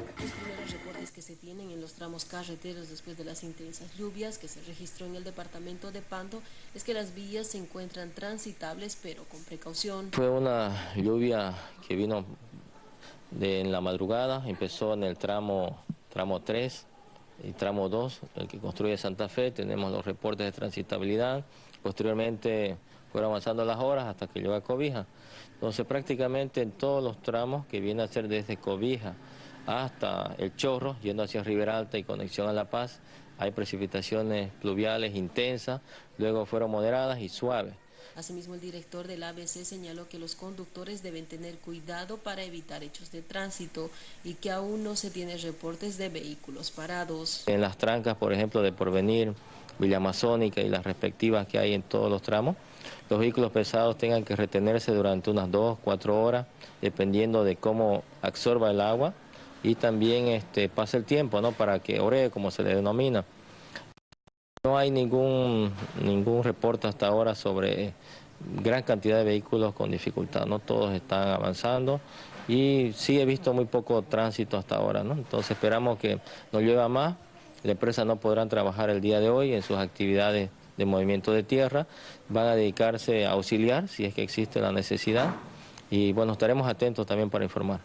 Los primeros reportes que se tienen en los tramos carreteros después de las intensas lluvias que se registró en el departamento de Pando es que las vías se encuentran transitables pero con precaución. Fue una lluvia que vino en la madrugada, empezó en el tramo, tramo 3 y tramo 2, el que construye Santa Fe, tenemos los reportes de transitabilidad, posteriormente fueron avanzando las horas hasta que llegó a Cobija. Entonces prácticamente en todos los tramos que viene a ser desde Cobija hasta El Chorro, yendo hacia Ribera Alta y conexión a La Paz, hay precipitaciones pluviales intensas, luego fueron moderadas y suaves. Asimismo, el director del ABC señaló que los conductores deben tener cuidado para evitar hechos de tránsito y que aún no se tienen reportes de vehículos parados. En las trancas, por ejemplo, de Porvenir, Villa Amazónica y las respectivas que hay en todos los tramos, los vehículos pesados tengan que retenerse durante unas dos, cuatro horas, dependiendo de cómo absorba el agua y también este, pasa el tiempo ¿no? para que ore, como se le denomina. No hay ningún, ningún reporte hasta ahora sobre gran cantidad de vehículos con dificultad, no todos están avanzando y sí he visto muy poco tránsito hasta ahora, ¿no? entonces esperamos que no llueva más, la empresa no podrán trabajar el día de hoy en sus actividades de movimiento de tierra, van a dedicarse a auxiliar si es que existe la necesidad y bueno, estaremos atentos también para informar.